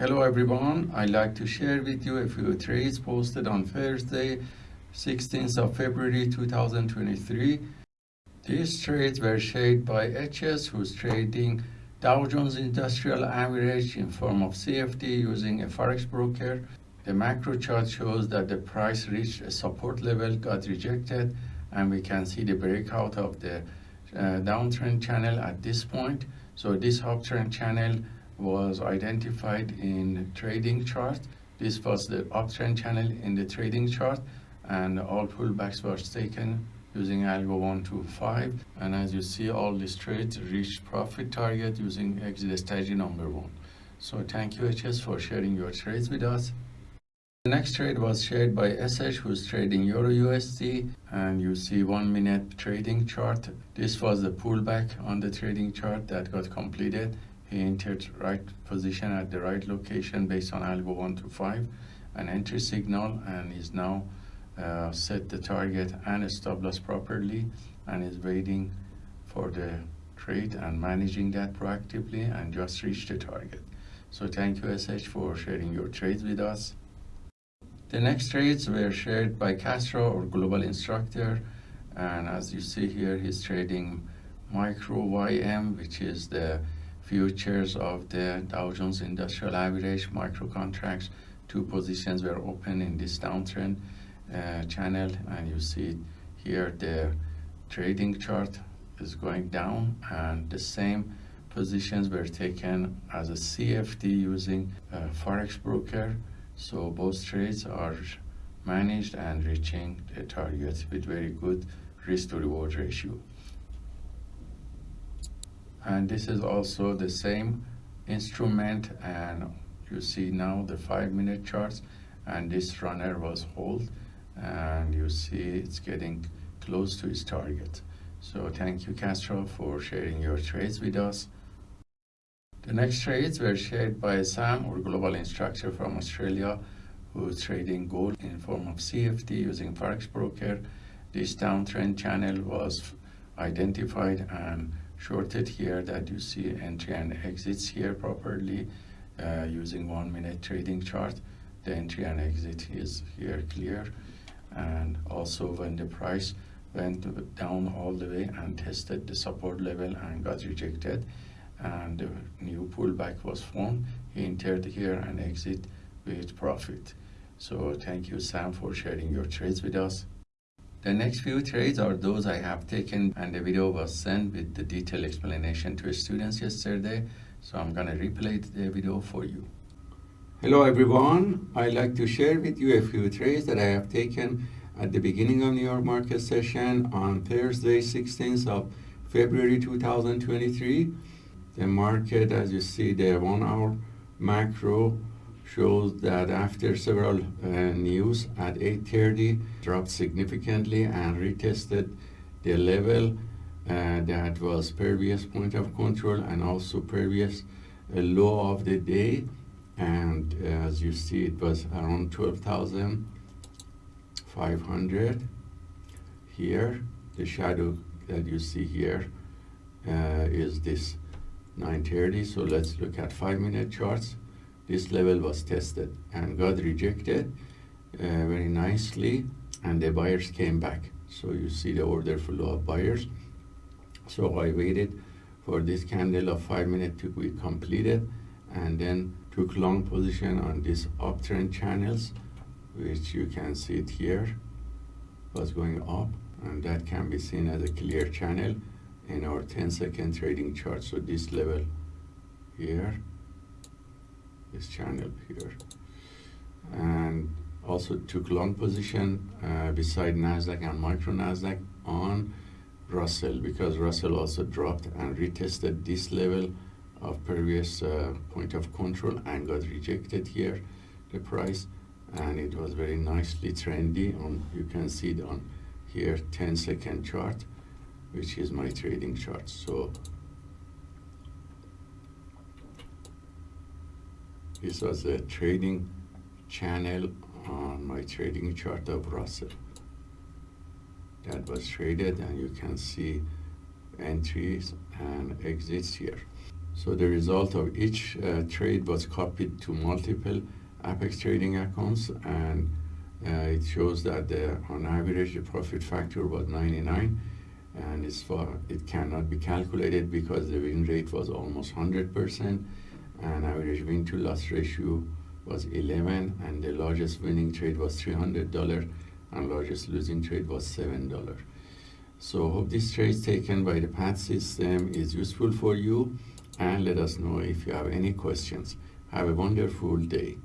Hello everyone, I'd like to share with you a few trades posted on Thursday, 16th of February 2023. These trades were shared by HS who's trading Dow Jones Industrial Average in form of CFD using a Forex broker. The macro chart shows that the price reached a support level, got rejected, and we can see the breakout of the uh, downtrend channel at this point. So this uptrend channel was identified in trading chart. This was the uptrend channel in the trading chart and all pullbacks were taken using algo 125 and as you see all these trades reached profit target using exit strategy number one. So thank you hs for sharing your trades with us. The next trade was shared by sh who's trading euro usd and you see one minute trading chart. This was the pullback on the trading chart that got completed entered right position at the right location based on algo 125 an entry signal and is now uh, set the target and stop loss properly and is waiting for the trade and managing that proactively and just reach the target. So thank you SH for sharing your trades with us. The next trades were shared by Castro or Global Instructor and as you see here he's trading micro YM which is the futures of the Dow Jones Industrial Average micro contracts. Two positions were open in this downtrend uh, channel and you see here the trading chart is going down and the same positions were taken as a CFD using a Forex broker. So both trades are managed and reaching the target with very good risk to reward ratio. And this is also the same instrument and you see now the five minute charts and this runner was hold and you see it's getting close to its target. So thank you Castro for sharing your trades with us. The next trades were shared by Sam or global instructor from Australia who's trading gold in form of CFD using Forex broker. This downtrend channel was identified and shorted here that you see entry and exits here properly uh, using one minute trading chart. The entry and exit is here clear. And also when the price went down all the way and tested the support level and got rejected and the new pullback was formed he entered here and exit with profit. So thank you sam for sharing your trades with us the next few trades are those i have taken and the video was sent with the detailed explanation to students yesterday so i'm gonna replay the video for you Hello everyone, I'd like to share with you a few trades that I have taken at the beginning of New York market session on Thursday 16th of February 2023. The market as you see the one hour macro shows that after several uh, news at 8.30 dropped significantly and retested the level uh, that was previous point of control and also previous uh, low of the day. And uh, as you see it was around 12,500 here. The shadow that you see here uh, is this 930 so let's look at five minute charts this level was tested and got rejected uh, very nicely and the buyers came back. So you see the order flow of buyers. So I waited for this candle of five minute to be completed and then took long position on these uptrend channels which you can see it here was going up and that can be seen as a clear channel in our 10 second trading chart. So this level here this channel here. And also took long position uh, beside Nasdaq and micro Nasdaq on Russell because Russell also dropped and retested this level of previous uh, point of control and got rejected here the price. And it was very nicely trendy on you can see it on here 10 second chart which is my trading chart. So this was a trading channel on my trading chart of Russell. That was traded and you can see entries and exits here. So the result of each uh, trade was copied to multiple Apex trading accounts and uh, it shows that the, on average the profit factor was 99 and it's for, it cannot be calculated because the win rate was almost 100% and average win to loss ratio was 11 and the largest winning trade was $300 and largest losing trade was $7. So hope this trade taken by the PAT system is useful for you and let us know if you have any questions. Have a wonderful day.